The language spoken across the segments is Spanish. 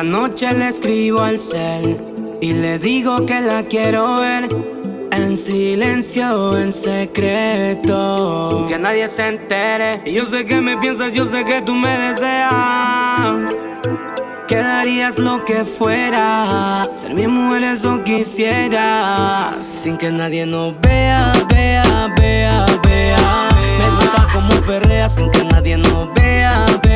la noche le escribo al cel y le digo que la quiero ver. En silencio, en secreto, que nadie se entere. Y yo sé que me piensas, yo sé que tú me deseas. Quedarías lo que fuera, ser mi mujer eso quisieras. Sin que nadie nos vea, vea, vea, vea. Me gusta como perrea sin que nadie nos vea, vea,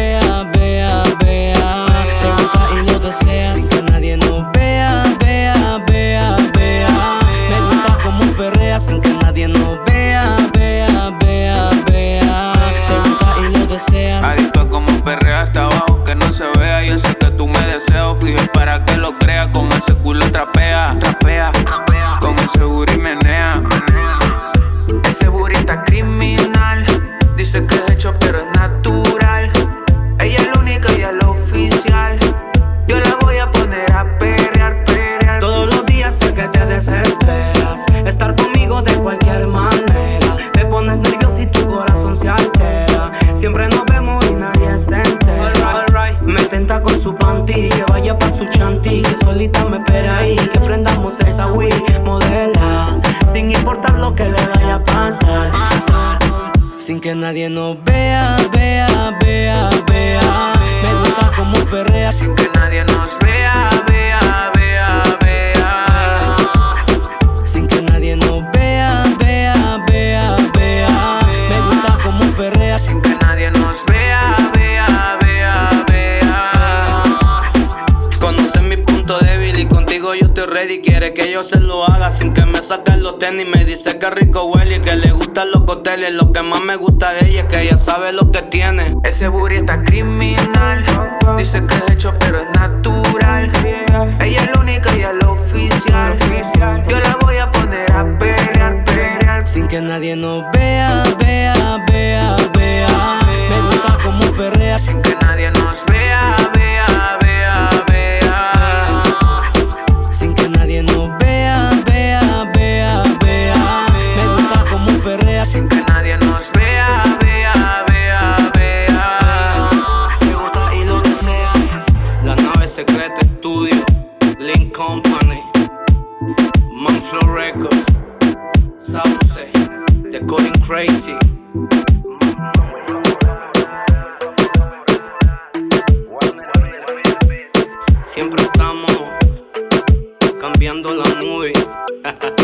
deseas. Adicto como perrea hasta abajo que no se vea. Yo sé que tú me deseas, fije para que lo crea. Con ese culo trapea, trapea. Con ese booty menea. Ese booty está criminal. Dice que es hecho, pero es natural. Solita me espera ahí. Que prendamos esa Wii, modela. Sin importar lo que le vaya a pasar. Sin que nadie nos vea, vea, vea, vea. Me gusta como perrea Sin que nadie nos vea, vea, que yo se lo haga sin que me saquen los tenis. Me dice que rico huele y que le gustan los coteles. Lo que más me gusta de ella es que ella sabe lo que tiene. Ese booty está criminal. Dice que es hecho, pero es natural. Ella es la única y es la oficial. Yo la voy a poner a pelear, pelear. Sin que nadie nos vea, Records, Sauce, The Coding Crazy. Siempre estamos cambiando la movie.